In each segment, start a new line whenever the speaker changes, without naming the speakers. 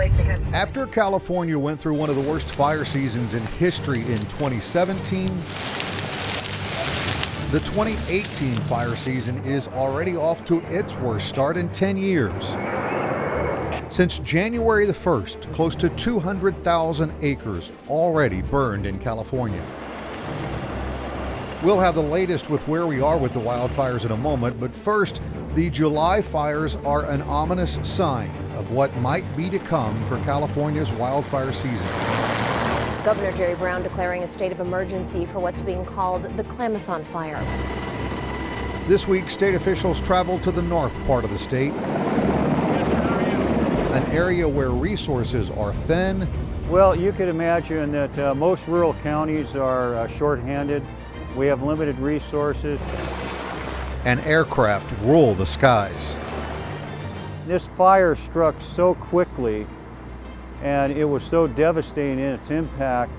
After California went through one of the worst fire seasons in history in 2017, the 2018 fire season is already off to its worst start in 10 years. Since January the 1st, close to 200,000 acres already burned in California. We'll have the latest with where we are with the wildfires in a moment, but first, the July fires are an ominous sign of what might be to come for California's wildfire season.
Governor Jerry Brown declaring a state of emergency for what's being called the Klamathon fire.
This week, state officials traveled to the north part of the state, an area where resources are thin.
Well, you could imagine that uh, most rural counties are uh, short-handed we have limited resources.
And aircraft rule the skies.
This fire struck so quickly and it was so devastating in its impact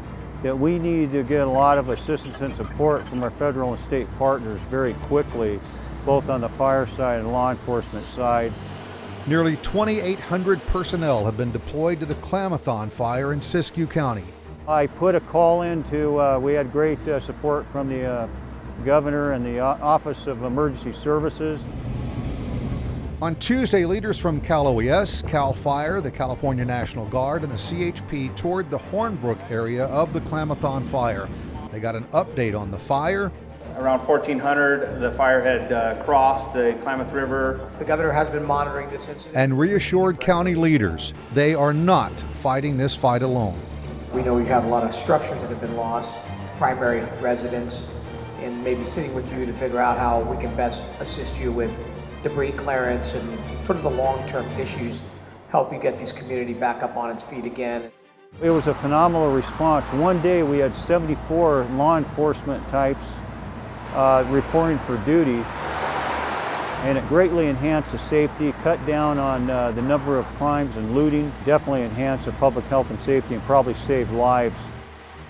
that we need to get a lot of assistance and support from our federal and state partners very quickly, both on the fire side and law enforcement side.
Nearly 2,800 personnel have been deployed to the Klamathon fire in Siskiyou County.
I put a call in to, uh, we had great uh, support from the uh, governor and the Office of Emergency Services.
On Tuesday, leaders from Cal OES, Cal Fire, the California National Guard, and the CHP toured the Hornbrook area of the Klamathon fire. They got an update on the fire.
Around 1400, the fire had uh, crossed the Klamath River.
The governor has been monitoring this incident.
And reassured county leaders they are not fighting this fight alone.
We know we have a lot of structures that have been lost, primary residents, and maybe sitting with you to figure out how we can best assist you with debris clearance and sort of the long-term issues, help you get these community back up on its feet again.
It was a phenomenal response. One day we had 74 law enforcement types uh, reporting for duty and it greatly enhanced the safety, cut down on uh, the number of crimes and looting, definitely enhanced the public health and safety and probably saved lives.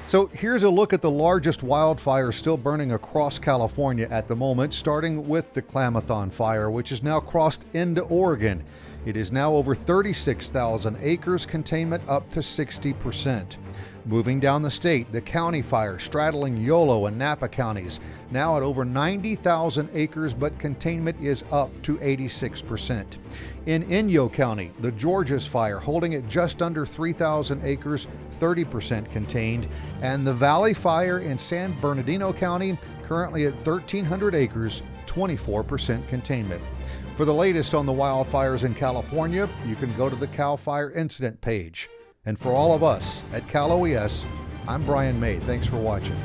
So here's a look at the largest wildfire still burning across California at the moment, starting with the Klamathon fire, which has now crossed into Oregon. It is now over 36,000 acres, containment up to 60%. Moving down the state, the county fire straddling Yolo and Napa counties, now at over 90,000 acres, but containment is up to 86%. In Inyo County, the Georges fire holding at just under 3,000 acres, 30% contained, and the Valley fire in San Bernardino County, currently at 1,300 acres, 24% containment. For the latest on the wildfires in California, you can go to the CAL FIRE incident page. And for all of us at Cal OES, I'm Brian May. Thanks for watching.